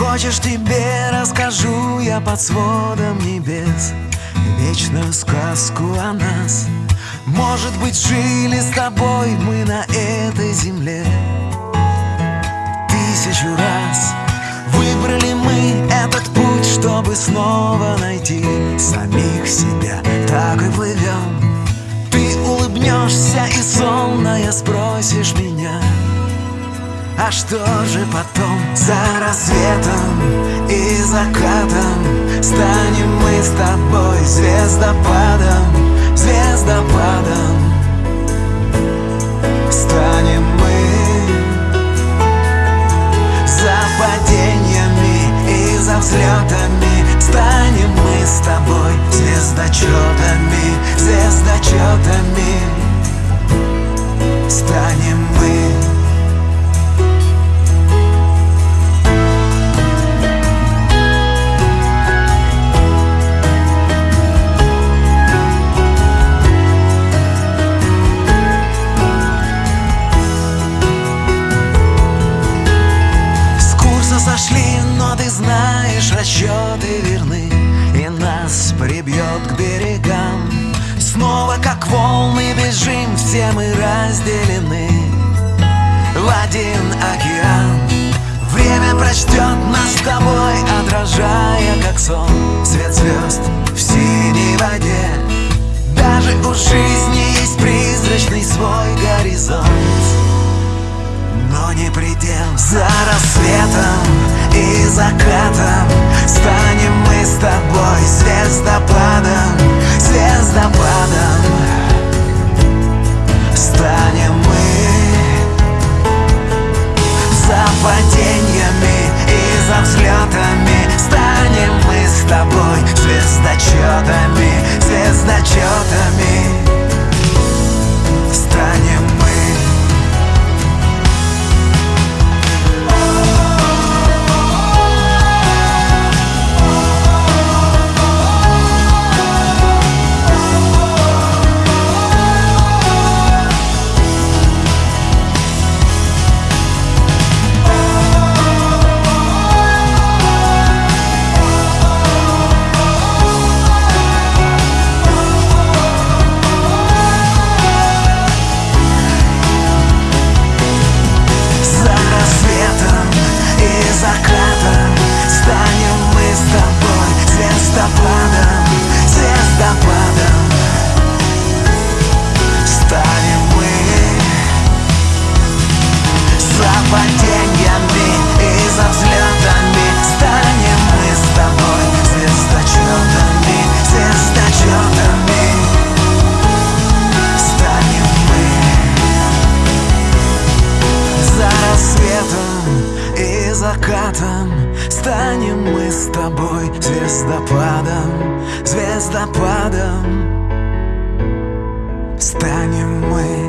Хочешь тебе расскажу я под сводом небес Вечную сказку о нас. Может быть жили с тобой мы на этой земле а что же потом за рассветом и закатом? Станем мы с тобой звездопадом, звездопадом расчеты верны И нас прибьет к берегам. Снова как волны бежим, все мы разделены. В один океан Время прочтет нас с тобой, звездочетами Звездочетами закатом Станем мы с тобой звездопадом, звездопадом. Станем мы